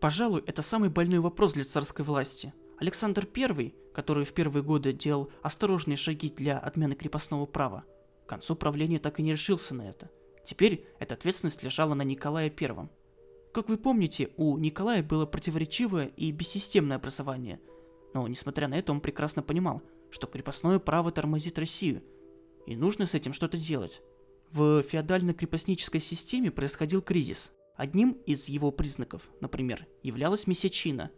Пожалуй, это самый больной вопрос для царской власти. Александр I, который в первые годы делал осторожные шаги для отмены крепостного права, к концу правления так и не решился на это. Теперь эта ответственность лежала на Николае I. Как вы помните, у Николая было противоречивое и бессистемное образование, но несмотря на это он прекрасно понимал, что крепостное право тормозит Россию, и нужно с этим что-то делать. В феодально-крепостнической системе происходил кризис. Одним из его признаков, например, являлась месячина,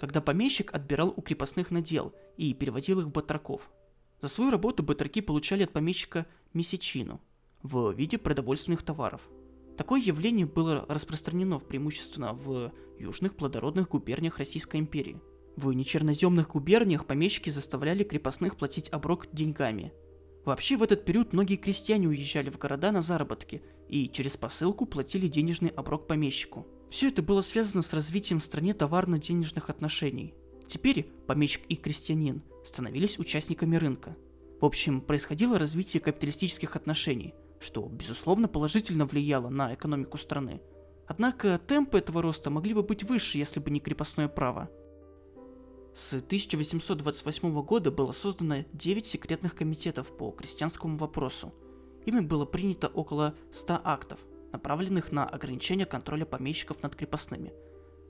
когда помещик отбирал у крепостных надел и переводил их в батраков. За свою работу батраки получали от помещика месячину в виде продовольственных товаров. Такое явление было распространено преимущественно в южных плодородных губерниях Российской империи. В нечерноземных губерниях помещики заставляли крепостных платить оброк деньгами – Вообще в этот период многие крестьяне уезжали в города на заработки и через посылку платили денежный оброк помещику. Все это было связано с развитием в стране товарно-денежных отношений. Теперь помещик и крестьянин становились участниками рынка. В общем, происходило развитие капиталистических отношений, что, безусловно, положительно влияло на экономику страны. Однако темпы этого роста могли бы быть выше, если бы не крепостное право. С 1828 года было создано 9 секретных комитетов по крестьянскому вопросу. Ими было принято около 100 актов, направленных на ограничение контроля помещиков над крепостными.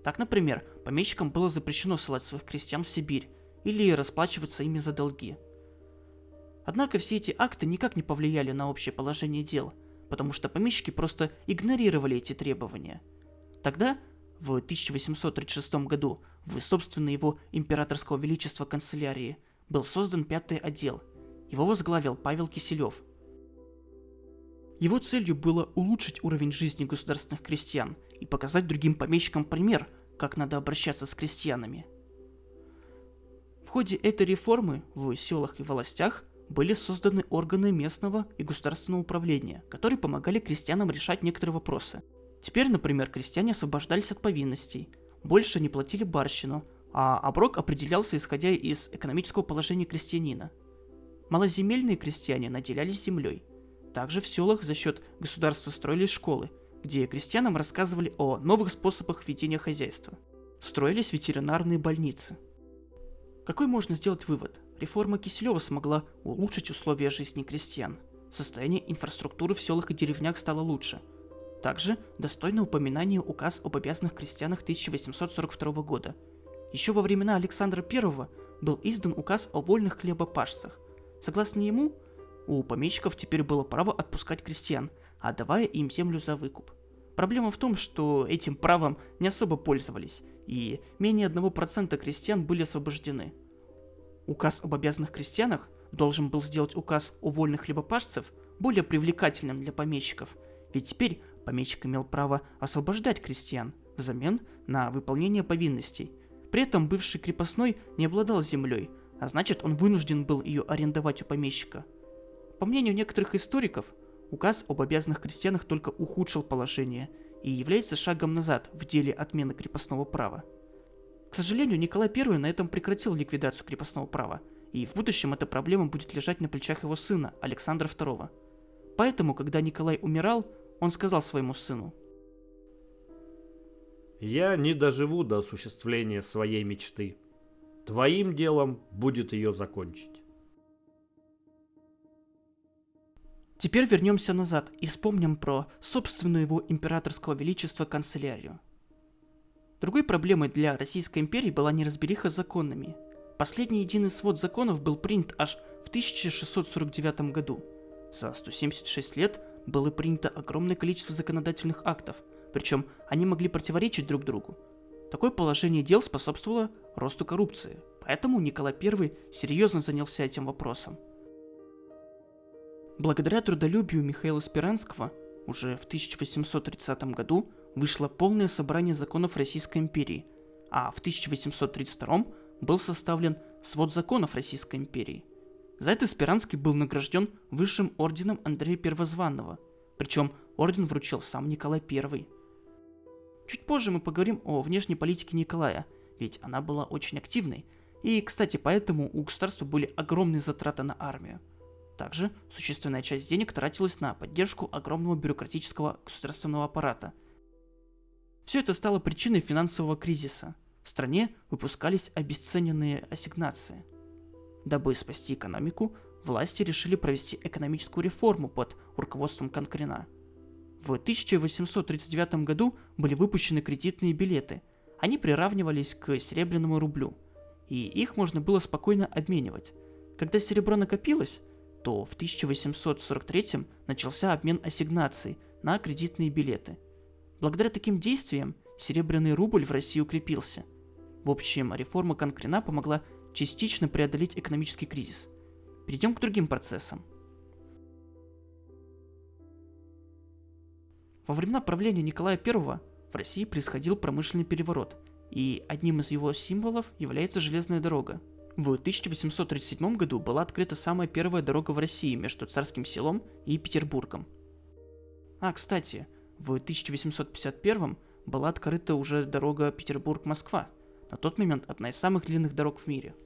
Так, например, помещикам было запрещено ссылать своих крестьян в Сибирь или расплачиваться ими за долги. Однако все эти акты никак не повлияли на общее положение дел, потому что помещики просто игнорировали эти требования. Тогда в 1836 году в собственной его императорского величества канцелярии был создан пятый отдел. Его возглавил Павел Киселев. Его целью было улучшить уровень жизни государственных крестьян и показать другим помещикам пример, как надо обращаться с крестьянами. В ходе этой реформы в селах и властях были созданы органы местного и государственного управления, которые помогали крестьянам решать некоторые вопросы – Теперь, например, крестьяне освобождались от повинностей, больше не платили барщину, а оброк определялся исходя из экономического положения крестьянина. Малоземельные крестьяне наделялись землей. Также в селах за счет государства строились школы, где крестьянам рассказывали о новых способах ведения хозяйства. Строились ветеринарные больницы. Какой можно сделать вывод? Реформа Киселева смогла улучшить условия жизни крестьян. Состояние инфраструктуры в селах и деревнях стало лучше – также достойно упоминания указ об обязанных крестьянах 1842 года. Еще во времена Александра I был издан указ о вольных хлебопашцах. Согласно ему, у помещиков теперь было право отпускать крестьян, отдавая им землю за выкуп. Проблема в том, что этим правом не особо пользовались, и менее 1% крестьян были освобождены. Указ об обязанных крестьянах должен был сделать указ о вольных хлебопашцев более привлекательным для помещиков, ведь теперь помещик имел право освобождать крестьян взамен на выполнение повинностей. При этом бывший крепостной не обладал землей, а значит он вынужден был ее арендовать у помещика. По мнению некоторых историков, указ об обязанных крестьянах только ухудшил положение и является шагом назад в деле отмены крепостного права. К сожалению, Николай I на этом прекратил ликвидацию крепостного права, и в будущем эта проблема будет лежать на плечах его сына, Александра II. Поэтому, когда Николай умирал, он сказал своему сыну. «Я не доживу до осуществления своей мечты. Твоим делом будет ее закончить». Теперь вернемся назад и вспомним про собственную его императорского величества канцелярию. Другой проблемой для Российской империи была неразбериха с законами. Последний единый свод законов был принят аж в 1649 году. За 176 лет было принято огромное количество законодательных актов, причем они могли противоречить друг другу. Такое положение дел способствовало росту коррупции, поэтому Николай I серьезно занялся этим вопросом. Благодаря трудолюбию Михаила Спиранского уже в 1830 году вышло полное собрание законов Российской империи, а в 1832 был составлен свод законов Российской империи – за это Спиранский был награжден высшим орденом Андрея Первозванного, причем орден вручил сам Николай I. Чуть позже мы поговорим о внешней политике Николая, ведь она была очень активной, и, кстати, поэтому у государства были огромные затраты на армию. Также существенная часть денег тратилась на поддержку огромного бюрократического государственного аппарата. Все это стало причиной финансового кризиса. В стране выпускались обесцененные ассигнации. Дабы спасти экономику, власти решили провести экономическую реформу под руководством Конкрена. В 1839 году были выпущены кредитные билеты. Они приравнивались к серебряному рублю, и их можно было спокойно обменивать. Когда серебро накопилось, то в 1843 начался обмен ассигнаций на кредитные билеты. Благодаря таким действиям серебряный рубль в России укрепился. В общем, реформа Конкрена помогла частично преодолеть экономический кризис. Перейдем к другим процессам. Во времена правления Николая I в России происходил промышленный переворот, и одним из его символов является железная дорога. В 1837 году была открыта самая первая дорога в России между Царским селом и Петербургом. А, кстати, в 1851 была открыта уже дорога Петербург-Москва, на тот момент одна из самых длинных дорог в мире –